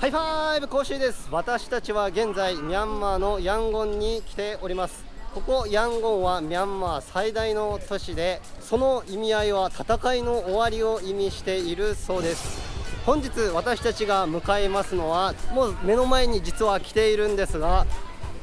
ハイファイブ講習です。私たちは現在ミャンマーのヤンゴンに来ております。ここヤンゴンはミャンマー最大の都市でその意味合いは戦いの終わりを意味しているそうです。本日私たちが向かいますのはもう目の前に実は来ているんですが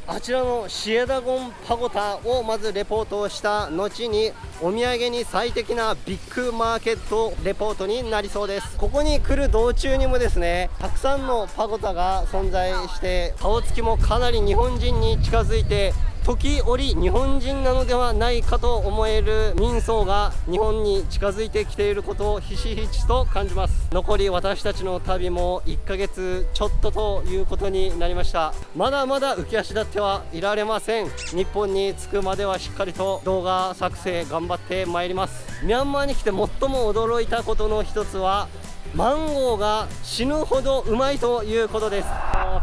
あちらのシュエダゴンパゴダをまずレポートをした後にお土産に最適なビッグマーケットレポートになりそうです。ここに来る道中にもですねたくさんのパゴダが存在して顔つきもかなり日本人に近づいて時折日本人なのではないかと思える民層が日本に近づいてきていることをひしひしと感じます。残り私たちの旅も1ヶ月ちょっとということになりました。まだまだ浮き足立ってはいられません。日本に着くまではしっかりと動画作成頑張ってまいります。ミャンマーに来て最も驚いたことの一つはマンゴーが死ぬほどうまいということです。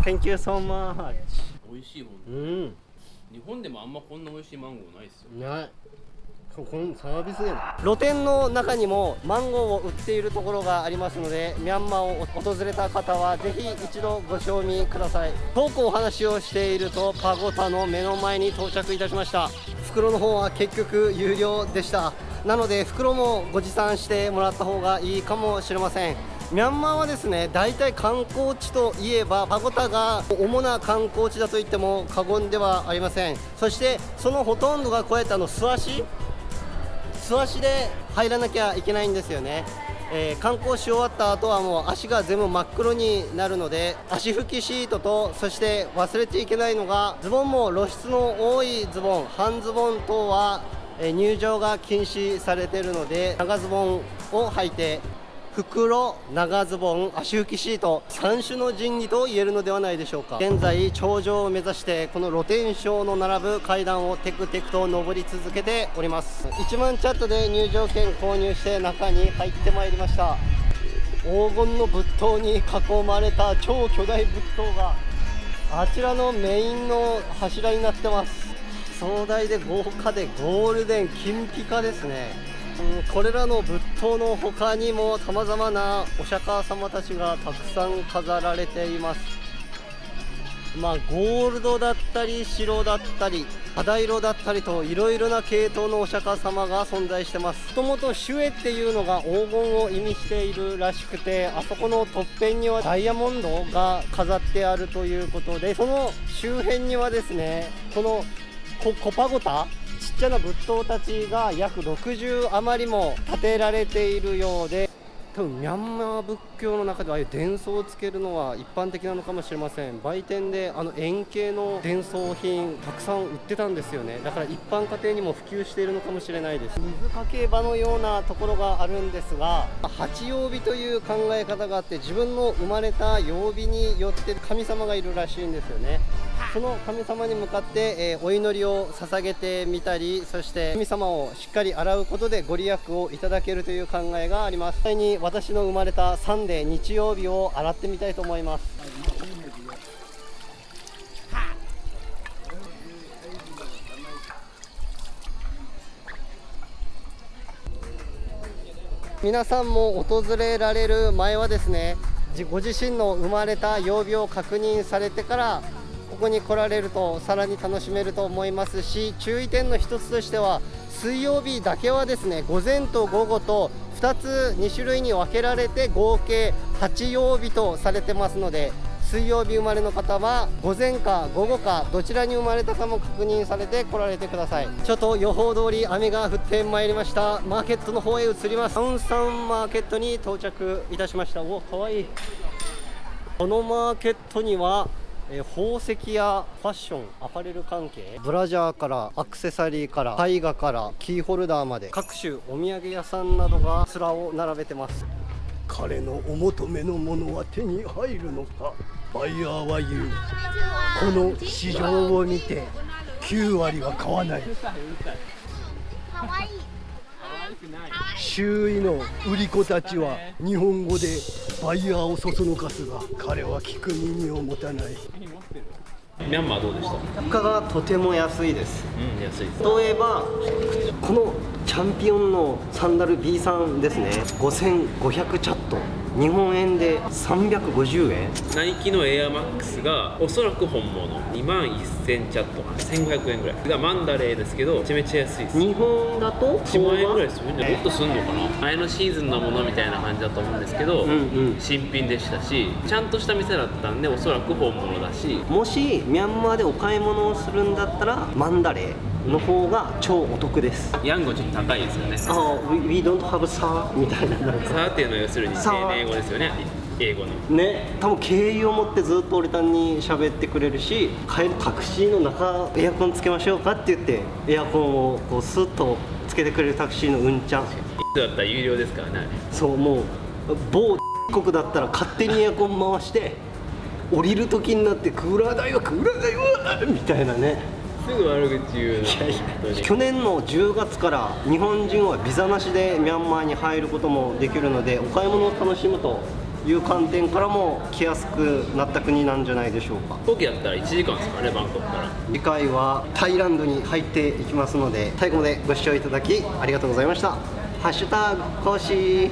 Thank you so much. 美味しいもんうん日本でもあんまこんな美味しいマンゴーないっすよ。ない。このサービスで露店の中にもマンゴーを売っているところがありますのでミャンマーを訪れた方はぜひ一度ご賞味ください。遠くお話をしているとパゴタの目の前に到着いたしました。袋の方は結局有料でした。なので袋もご持参してもらった方がいいかもしれませんミャンマーはですね大体観光地といえばパゴタが主な観光地だと言っても過言ではありません。そしてそのほとんどがこうやってあの素足素足で入らなきゃいけないんですよね。えー、観光し終わった後はもう足が全部真っ黒になるので足拭きシートとそして忘れていけないのがズボン。も露出の多いズボン半ズボン等は、え、入場が禁止されているので長ズボンを履いて袋、長ズボン、足拭きシート3種の神器と言えるのではないでしょうか。現在頂上を目指してこの露天商の並ぶ階段をテクテクと登り続けております。1万チャットで入場券購入して中に入ってまいりました。黄金の仏塔に囲まれた超巨大仏塔があちらのメインの柱になってます。壮大で豪華でゴールデン金ピカですね。これらの仏塔の他にもさまざまなお釈迦様たちがたくさん飾られています。まあゴールドだったり白だったり肌色だったりといろいろな系統のお釈迦様が存在してます。もともとシュエっていうのが黄金を意味しているらしくてあそこのとっぺんにはダイヤモンドが飾ってあるということでその周辺にはですねこのコパゴタちゃな仏塔たちが約60余りも建てられているようで多分ミャンマー仏教の中でああいう伝送をつけるのは一般的なのかもしれません。売店であの円形の伝送品たくさん売ってたんですよね。だから一般家庭にも普及しているのかもしれないです。水かけ場のようなところがあるんですが八曜日という考え方があって自分の生まれた曜日によって神様がいるらしいんですよね。その神様に向かって、えー、お祈りを捧げてみたりそして神様をしっかり洗うことでご利益をいただけるという考えがあります。私の生まれたサンデー日曜日を洗ってみたいと思います。皆さんも訪れられる前はですねご自身の生まれた曜日を確認されてからここに来られるとさらに楽しめると思いますし注意点の一つとしては水曜日だけはですね午前と午後と2つ2種類に分けられて合計8曜日とされてますので水曜日生まれの方は午前か午後かどちらに生まれたかも確認されて来られてください。ちょっと予報通り雨が降ってまいりました。マーケットの方へ移ります。サウンサンマーケットに到着いたしました。おかわいい。このマーケットにはえー、宝石やファッションアパレル関係？ブラジャーからアクセサリーから絵画からキーホルダーまで。各種お土産屋さんなどが面を並べてます。彼のお求めのものは手に入るのか？バイヤーは言う。この市場を見て9割は買わない。かわいい周囲の売り子たちは日本語でバイヤーをそそのかすが彼は聞く耳を持たない。ミャンマーどうでした？物価がとても安いです、うん、安い。例えばこのチャンピオンのサンダル B さんですね。5500チャット日本円で350円。ナイキのエアマックスがおそらく本物。2万1000チャット1500円ぐらい。がマンダレーですけどめちゃめちゃ安いです。日本だと1万円ぐらいするんじゃもっとすんのかな？前のシーズンのものみたいな感じだと思うんですけど、うんうん。新品でしたしちゃんとした店だったんでおそらく本物だし。もしミャンマーでお買い物をするんだったらマンダレーの方が超お得です。ヤンゴちょっと高いですよね。ああ we, we don't have sa みたいななんか。サーっていうのは要するにさあ丁寧語ですよね。英語の。ね多分敬意を持ってずっと俺たんに喋ってくれるし帰るタクシーの中エアコンつけましょうかって言ってエアコンをこうスッとつけてくれるタクシーのうんちゃん。だったら有料ですからね。そうもう某国だったら勝手にエアコン回して降りる時になってクーラー代はクーラー代はみたいなねすぐ悪口言うの去年の10月から日本人はビザなしでミャンマーに入ることもできるのでお買い物を楽しむという観点からも来やすくなった国なんじゃないでしょうか。飛行機だったら1時間ですからねバンコクから。次回はタイランドに入っていきますので最後までご視聴いただきありがとうございました。ハッシュタグ講師